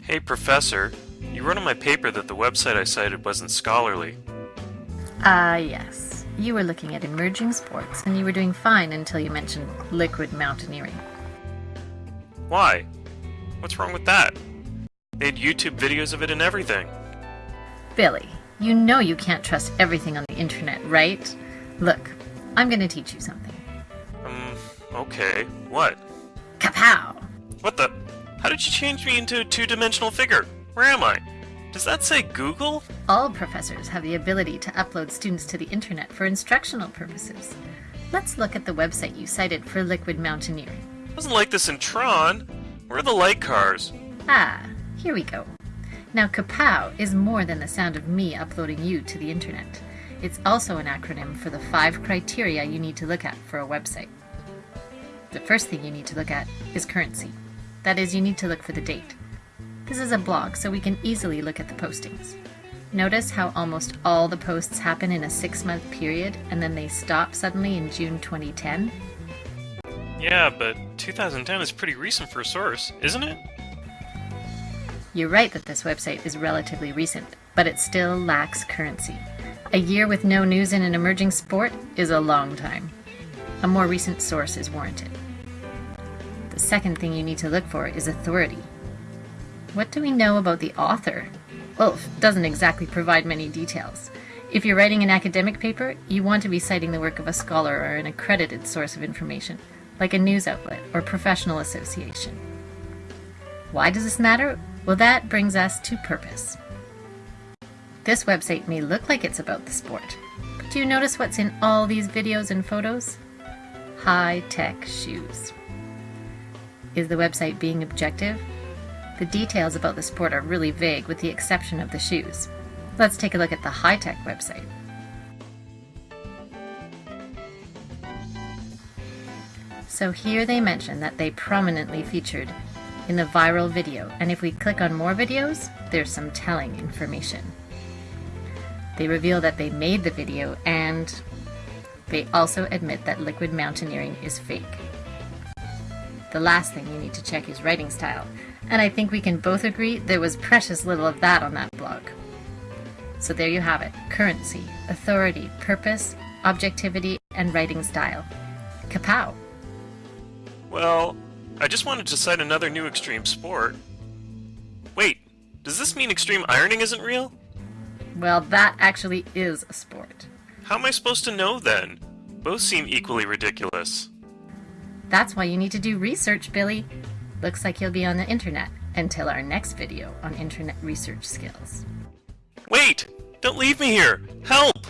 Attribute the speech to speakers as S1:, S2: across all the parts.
S1: Hey, Professor. You wrote on my paper that the website I cited wasn't scholarly.
S2: Ah, yes. You were looking at emerging sports, and you were doing fine until you mentioned liquid mountaineering.
S1: Why? What's wrong with that? They had YouTube videos of it and everything.
S2: Billy, you know you can't trust everything on the internet, right? Look, I'm gonna teach you something.
S1: Um, okay. What?
S2: Kapow!
S1: What the? How did you change me into a two-dimensional figure? Where am I? Does that say Google?
S2: All professors have the ability to upload students to the internet for instructional purposes. Let's look at the website you cited for liquid mountaineering.
S1: It Wasn't like this in Tron. Where are the light cars?
S2: Ah, here we go. Now, Kapow is more than the sound of me uploading you to the internet. It's also an acronym for the five criteria you need to look at for a website. The first thing you need to look at is currency. That is, you need to look for the date. This is a blog, so we can easily look at the postings. Notice how almost all the posts happen in a six month period and then they stop suddenly in June 2010?
S1: Yeah, but 2010 is pretty recent for a source, isn't it?
S2: You're right that this website is relatively recent, but it still lacks currency. A year with no news in an emerging sport is a long time. A more recent source is warranted. Second thing you need to look for is authority. What do we know about the author? Wolf doesn't exactly provide many details. If you're writing an academic paper, you want to be citing the work of a scholar or an accredited source of information, like a news outlet or professional association. Why does this matter? Well, that brings us to purpose. This website may look like it's about the sport, but do you notice what's in all these videos and photos? Hi-Tec shoes. Is the website being objective? The details about the sport are really vague with the exception of the shoes. Let's take a look at the Hi-Tec website. So here they mention that they prominently featured in the viral video, and if we click on more videos, there's some telling information. They reveal that they made the video and they also admit that liquid mountaineering is fake. The last thing you need to check is writing style, and I think we can both agree there was precious little of that on that blog. So there you have it currency, authority, purpose, objectivity, and writing style. Kapow!
S1: Well, I just wanted to cite another new extreme sport. Wait, does this mean extreme ironing isn't real?
S2: Well, that actually is a sport.
S1: How am I supposed to know then? Both seem equally ridiculous.
S2: That's why you need to do research, Billy. Looks like you'll be on the internet until our next video on internet research skills.
S1: Wait! Don't leave me here! Help!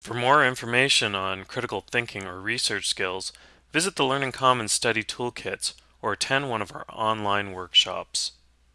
S1: For more information on critical thinking or research skills, visit the Learning Commons Study Toolkits or attend one of our online workshops.